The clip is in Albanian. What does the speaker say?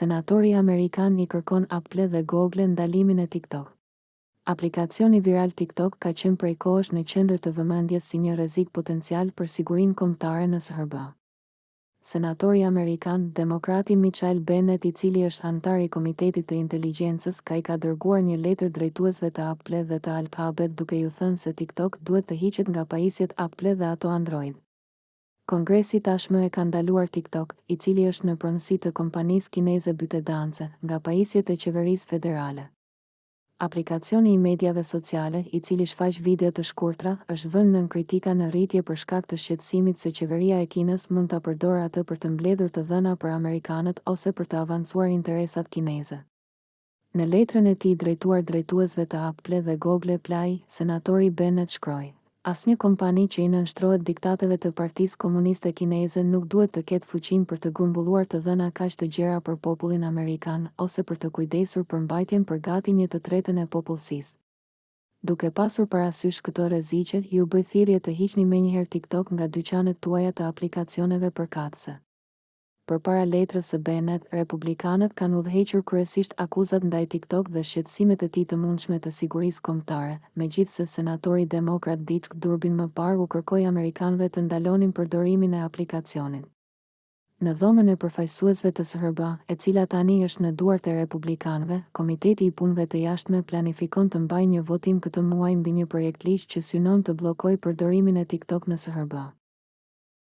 Senatori amerikan i kërkon Apple dhe Google ndalimin e TikTok. Aplikacioni viral TikTok ka qenë prej kohësh në qendër të vëmendjes si një rrezik potencial për sigurinë kombëtare në SHBA. Senatori amerikan, demokrati Michael Bennet i cili është anëtar i Komitetit të Inteligjencës ka i ka dërguar një letër drejtuesve të Apple dhe të Alphabet duke iu thënë se TikTok duhet të hiqet nga pajisjet Apple dhe ato Android. Kongresi tashmë e ka ndaluar TikTok, i cili është në pronësi të kompanisë kineze ByteDance, nga pajisjet e qeverisë federale. Aplikacioni i mediave sociale, i cili shfaq video të shkurtra, është vënë nën kritika në rritje për shkak të shqetësimit se qeveria e Kinës mund ta përdorë atë për të mbledhur të dhëna për amerikanët ose për të avancuar interesat kineze. Në letrën e tij drejtuar drejtuesve të Apple dhe Google Play, senatori Bennet shkroi, Asnjë kompani që i nënshtrohet diktateve të Partisë Komuniste Kineze nuk duhet të ketë fuqinë për të grumbulluar të dhëna kaq të gjera për popullin amerikan ose për të kujdesur për mbajtjen për gati një të tretën e popullsisë. Duke pasur parasysh këto rreziqe, ju bëj thirrje të hiqni menjëherë TikTok nga dyqanet tuaja të aplikacioneve përkatëse. Përpara letrës së Bennet, republikanët kanë udhëhequr kryesisht akuzat ndaj TikTok dhe shqetësimet e tij të mundshme të sigurisë kombëtare, megjithëse senatori demokrat Dick Durbin më parë u kërkoi amerikanëve të ndalonin përdorimin e aplikacionit. Në Dhomën e Përfaqësuesve të SHBA, e cila tani është në duart e republikanëve, Komiteti i Punëve të Jashtme planifikon të mbajë një votim këtë muaj mbi një projektligj që synon të bllokojë përdorimin e TikTok në SHBA.